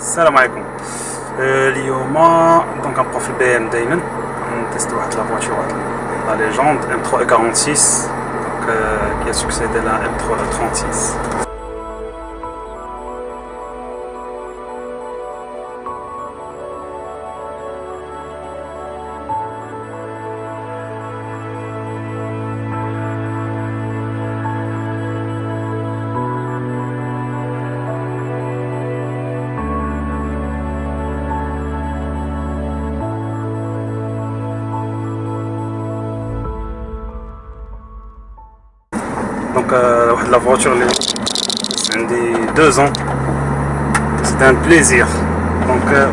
السلام عليكم آه، اليوم دونك غنبقاو في البي ام دايما نتيستو واحد لا فواتور لا ليجوند ام 3 46 دونك كي سكسيدي لا ام 3 36 دونك واحد لا فواتور اللي عندي دو زون سيتي ان بليزير دونك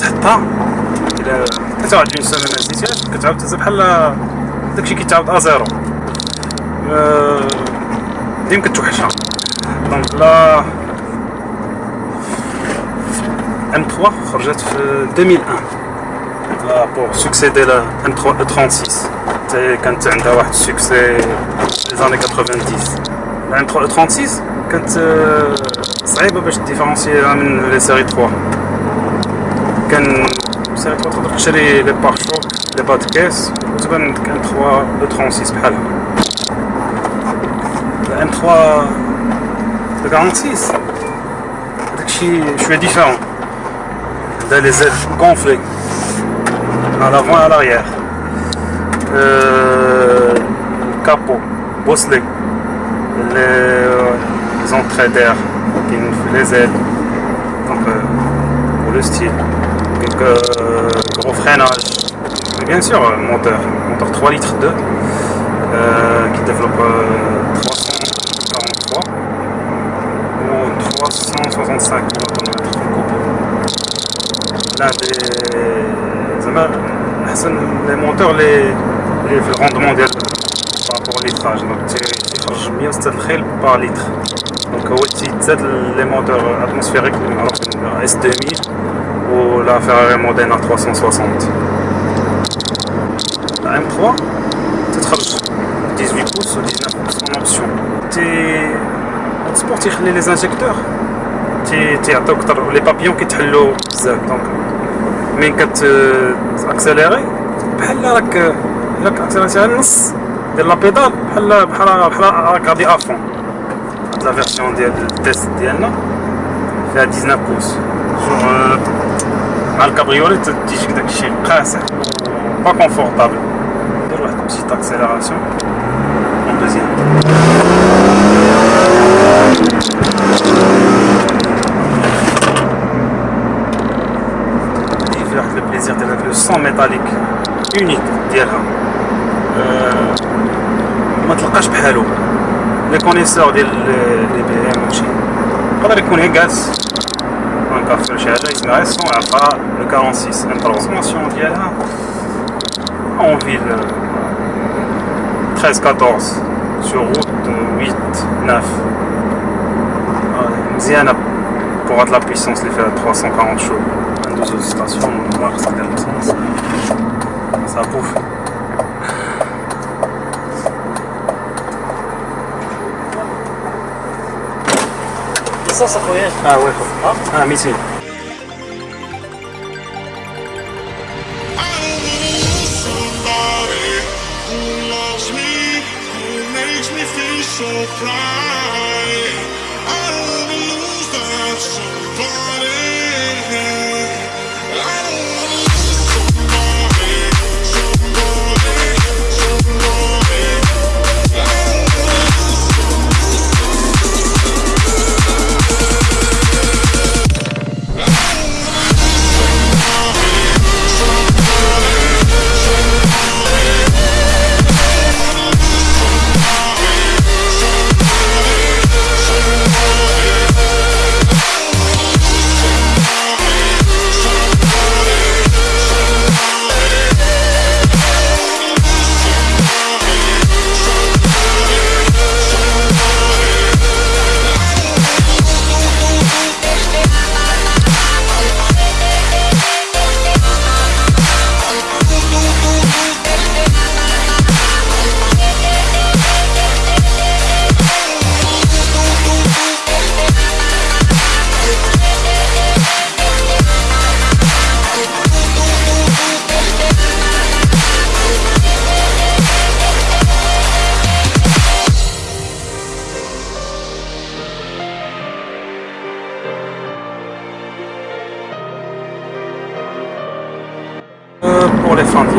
تحطها الى 23 سنه ما زدتهاش كتعاود تهز بحال داكشي كيتعاود ا زيرو ديما كتوحشها دونك لا ام 3 خرجت في 2001 بور سكسيدي لا ام 3 36 كانت عندها واحد السكسي les années 90 la M36 كانت صعيبة باش تديفرونسيها من لي سيري 3 كان سيري 3 تقدر تشري لي بار شوك لي باد كيس وتبان عندك ام 3 36 بحالها لا ام 3 46 داكشي شوية ديفيرون عندها لي زيل كونفلي à l'avant et à l'arrière euh, capot bosselé les, les entrées d'air les ailes donc euh, pour le style. Donc euh, gros freinage. Et bien sûr moteur moteur 3 litres 2 euh, qui développe 343 ou 365 km l'un des les moteurs les, les le rendement par rapport au litrage donc تيخرج 106 par litre donc هو تيتزاد les moteurs atmosphériques alors S2000 ou la Ferrari Modena 360 la M3 تتخرج 18 pouces ou 19 pouces en option تي السبور تيخلي les injecteurs تيعطيوك اكثر لي بابيون كيتحلوا بزاف دونك من كت اكسليري بحال راك راك اكسليريتي النص ديال لا بيدال بحال بحال بحال راك غادي افون هاد لا فيرسيون ديال التيست ديالنا فيها 19 بوس مع الكابريولي تجيك داكشي قاسح با كونفورطابل ندير واحد بسيط اكسيليراسيون اون دوزيام بليزير ديال هاد لو سون ميتاليك اونيك ديالها ما تلقاش بحالو لي كونيسور ديال لي بي ام وشي يقدر يكون هي جالس نكافر شي حاجه يسمعها السون عرفها لو 46 انترونسماسيون ديالها اون فيل 13 14 sur route 8 9 مزيانه pour de la puissance les fait à 340 chevaux deux stations, on va voir ça dans le sens. Ça bouffe. ça, ça combien Ah ouais. Ah, ah missile. So pour les fins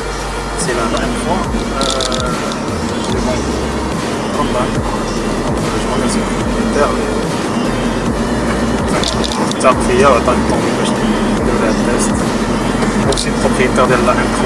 c'est la même fois. Euh, J'ai mon euh, je remercie les propriétaires de Tarfia, tant que tant que je de la test. Propriétaire de la M3